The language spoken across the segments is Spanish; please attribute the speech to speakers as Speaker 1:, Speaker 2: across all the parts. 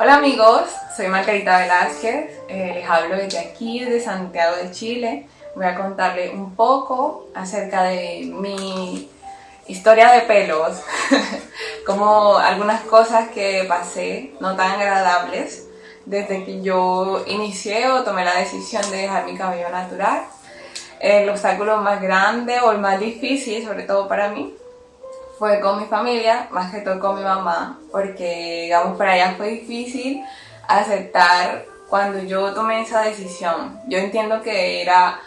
Speaker 1: Hola amigos, soy Margarita Velázquez, eh, les hablo desde aquí, desde Santiago de Chile. Voy a contarles un poco acerca de mi historia de pelos, como algunas cosas que pasé no tan agradables desde que yo inicié o tomé la decisión de dejar mi cabello natural. El obstáculo más grande o el más difícil, sobre todo para mí, fue con mi familia, más que todo con mi mamá, porque digamos para ella fue difícil aceptar cuando yo tomé esa decisión. Yo entiendo que era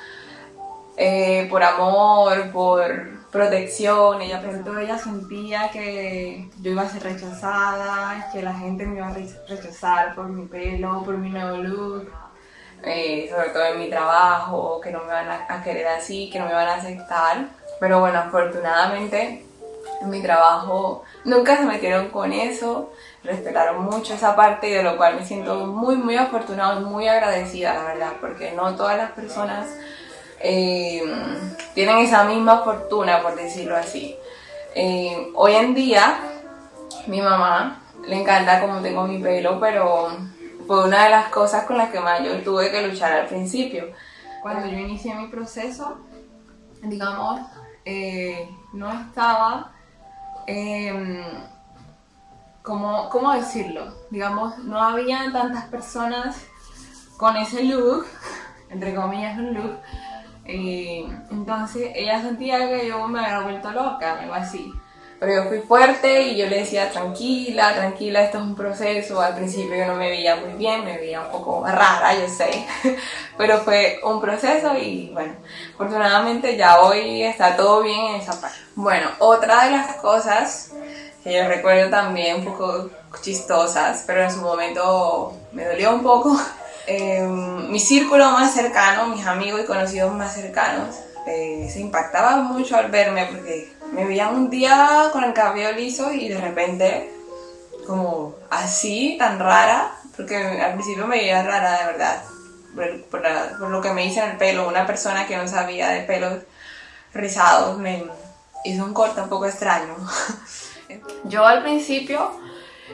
Speaker 1: eh, por amor, por protección, ella, pero ella sentía que yo iba a ser rechazada, que la gente me iba a rechazar por mi pelo, por mi nuevo look, eh, sobre todo en mi trabajo, que no me van a querer así, que no me van a aceptar. Pero bueno, afortunadamente en mi trabajo nunca se metieron con eso, respetaron mucho esa parte de lo cual me siento muy muy afortunada y muy agradecida la verdad, porque no todas las personas eh, tienen esa misma fortuna por decirlo así. Eh, hoy en día mi mamá le encanta cómo tengo mi pelo, pero fue una de las cosas con las que más yo tuve que luchar al principio. Cuando yo inicié mi proceso, digamos, eh, no estaba eh, ¿cómo, ¿cómo, decirlo? Digamos, no había tantas personas con ese look, entre comillas un look, entonces ella sentía que yo me había vuelto loca, algo así. Pero yo fui fuerte y yo le decía tranquila, tranquila, esto es un proceso. Al principio yo no me veía muy bien, me veía un poco rara, yo sé. Pero fue un proceso y bueno, afortunadamente ya hoy está todo bien en esa parte. Bueno, otra de las cosas que yo recuerdo también un poco chistosas, pero en su momento me dolió un poco. Eh, mi círculo más cercano, mis amigos y conocidos más cercanos, eh, se impactaban mucho al verme porque me veían un día con el cabello liso y de repente como así, tan rara, porque al principio me veía rara de verdad, por, lo que me hice en el pelo, una persona que no sabía de pelos rizados me hizo un corte un poco extraño. Yo al principio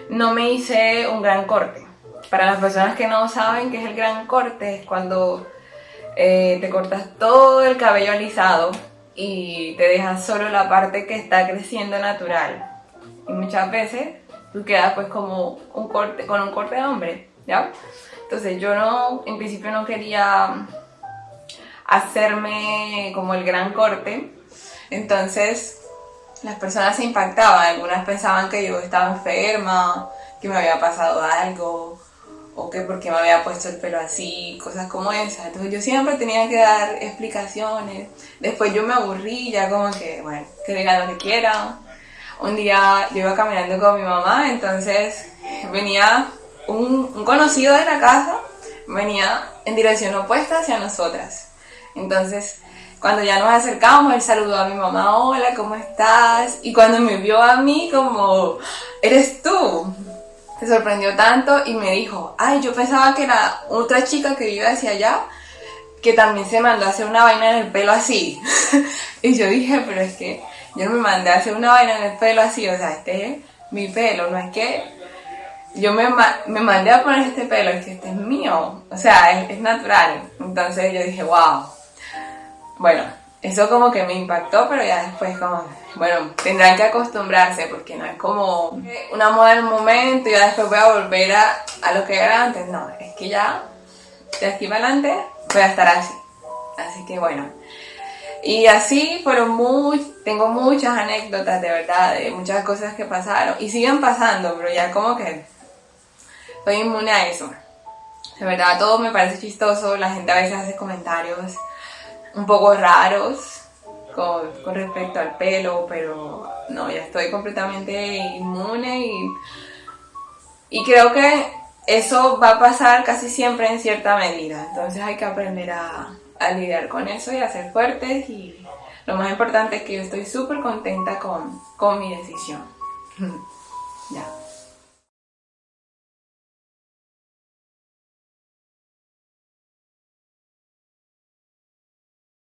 Speaker 1: no me hice un gran corte. Para las personas que no saben qué es el gran corte, es cuando eh, te cortas todo el cabello alisado y te dejas solo la parte que está creciendo natural. Y muchas veces tú quedas pues como un corte, con un corte de hombre, ¿ya? Entonces yo no, en principio no quería hacerme como el gran corte, entonces las personas se impactaban, algunas pensaban que yo estaba enferma, que me había pasado algo, o que porque me había puesto el pelo así, cosas como esas. Entonces yo siempre tenía que dar explicaciones. Después yo me aburrí, ya como que, bueno, que digan lo que quieran. Un día yo iba caminando con mi mamá, entonces venía un, un conocido de la casa, venía en dirección opuesta hacia nosotras. Entonces, cuando ya nos acercamos, él saludó a mi mamá, hola, ¿cómo estás? Y cuando me vio a mí, como, ¿eres tú? Se sorprendió tanto y me dijo, ay, yo pensaba que era otra chica que vive hacia allá, que también se mandó a hacer una vaina en el pelo así. y yo dije, pero es que yo me mandé a hacer una vaina en el pelo así, o sea, este es mi pelo, no es que yo me, me mandé a poner este pelo, es que este es mío, o sea, es natural. Entonces yo dije, wow. Bueno, eso como que me impactó, pero ya después como, bueno, tendrán que acostumbrarse porque no es como una moda un momento y ya después voy a volver a, a lo que era antes, no, es que ya de aquí para adelante voy a estar así, así que bueno. Y así fueron muy, tengo muchas anécdotas de verdad, de muchas cosas que pasaron y siguen pasando, pero ya como que estoy inmune a eso. De verdad todo me parece chistoso, la gente a veces hace comentarios un poco raros con, respecto al pelo, pero no, ya estoy completamente inmune y, y creo que eso va a pasar casi siempre en cierta medida, entonces hay que aprender a, a lidiar con eso y a ser fuertes y lo más importante es que yo estoy súper contenta con, con mi decisión. ya.